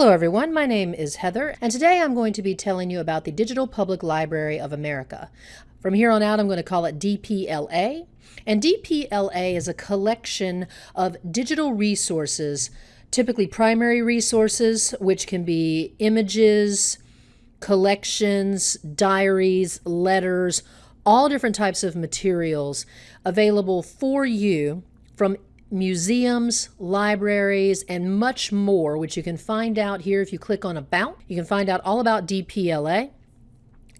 Hello everyone, my name is Heather, and today I'm going to be telling you about the Digital Public Library of America. From here on out, I'm going to call it DPLA, and DPLA is a collection of digital resources, typically primary resources, which can be images, collections, diaries, letters, all different types of materials available for you from museums, libraries, and much more, which you can find out here if you click on About. You can find out all about DPLA.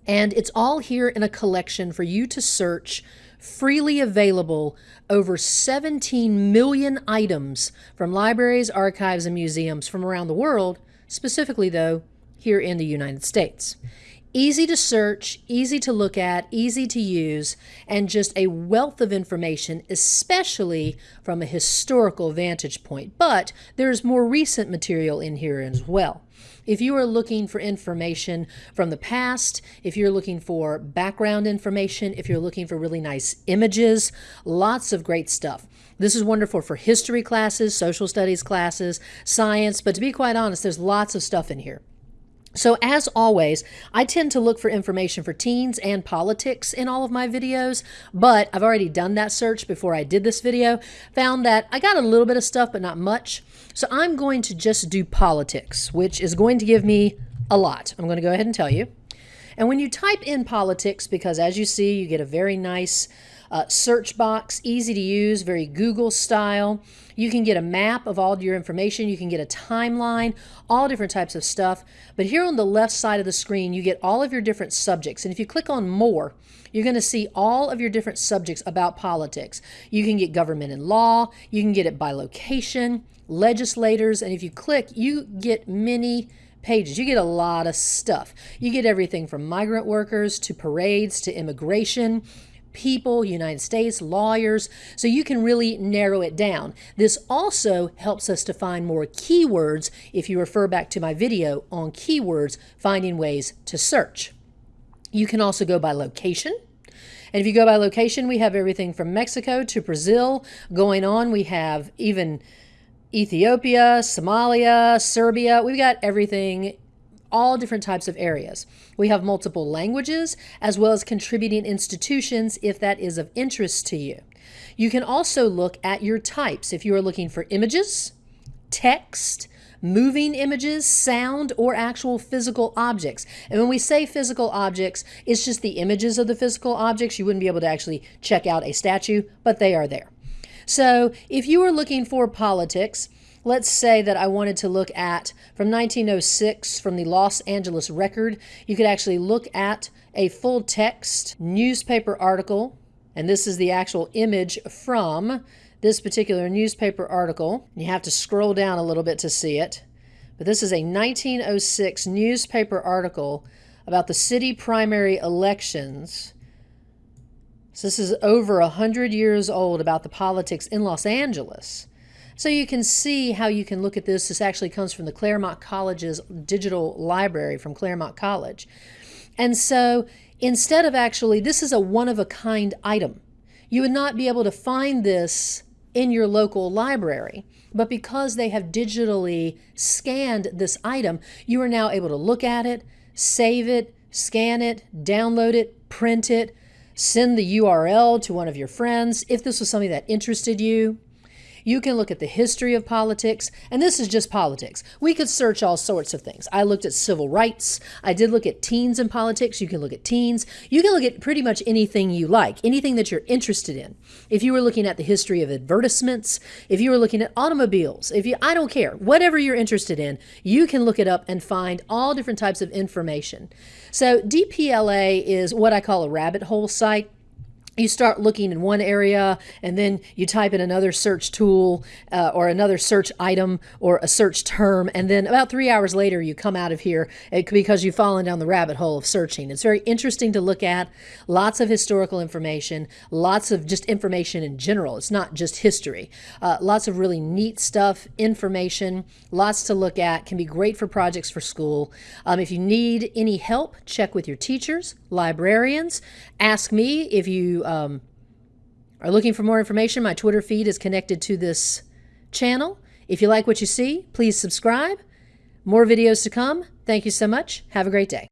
And it's all here in a collection for you to search, freely available over 17 million items from libraries, archives, and museums from around the world, specifically, though, here in the United States easy to search, easy to look at, easy to use, and just a wealth of information, especially from a historical vantage point. But there's more recent material in here as well. If you are looking for information from the past, if you're looking for background information, if you're looking for really nice images, lots of great stuff. This is wonderful for history classes, social studies classes, science, but to be quite honest, there's lots of stuff in here. So as always, I tend to look for information for teens and politics in all of my videos, but I've already done that search before I did this video, found that I got a little bit of stuff, but not much. So I'm going to just do politics, which is going to give me a lot. I'm going to go ahead and tell you. And when you type in politics, because as you see, you get a very nice uh, search box, easy to use, very Google style. You can get a map of all your information. You can get a timeline, all different types of stuff. But here on the left side of the screen, you get all of your different subjects. And if you click on more, you're going to see all of your different subjects about politics. You can get government and law. You can get it by location, legislators. And if you click, you get many pages. You get a lot of stuff. You get everything from migrant workers to parades to immigration people, United States, lawyers, so you can really narrow it down. This also helps us to find more keywords if you refer back to my video on keywords, finding ways to search. You can also go by location. And if you go by location, we have everything from Mexico to Brazil going on. We have even Ethiopia, Somalia, Serbia. We've got everything all different types of areas. We have multiple languages as well as contributing institutions if that is of interest to you. You can also look at your types if you are looking for images, text, moving images, sound, or actual physical objects. And when we say physical objects, it's just the images of the physical objects. You wouldn't be able to actually check out a statue, but they are there. So if you are looking for politics, let's say that I wanted to look at from 1906 from the Los Angeles Record, you could actually look at a full text newspaper article, and this is the actual image from this particular newspaper article. You have to scroll down a little bit to see it. But this is a 1906 newspaper article about the city primary elections. So this is over a hundred years old about the politics in Los Angeles. So you can see how you can look at this. This actually comes from the Claremont College's digital library from Claremont College. And so instead of actually, this is a one-of-a-kind item. You would not be able to find this in your local library. But because they have digitally scanned this item, you are now able to look at it, save it, scan it, download it, print it, send the URL to one of your friends if this was something that interested you. You can look at the history of politics, and this is just politics. We could search all sorts of things. I looked at civil rights. I did look at teens in politics. You can look at teens. You can look at pretty much anything you like, anything that you're interested in. If you were looking at the history of advertisements, if you were looking at automobiles, if you, I don't care, whatever you're interested in, you can look it up and find all different types of information. So DPLA is what I call a rabbit hole site you start looking in one area and then you type in another search tool uh, or another search item or a search term and then about three hours later you come out of here eh, because you've fallen down the rabbit hole of searching. It's very interesting to look at. Lots of historical information lots of just information in general. It's not just history. Uh, lots of really neat stuff information lots to look at can be great for projects for school. Um, if you need any help check with your teachers librarians. Ask me if you um, are looking for more information, my Twitter feed is connected to this channel. If you like what you see, please subscribe. More videos to come. Thank you so much. Have a great day.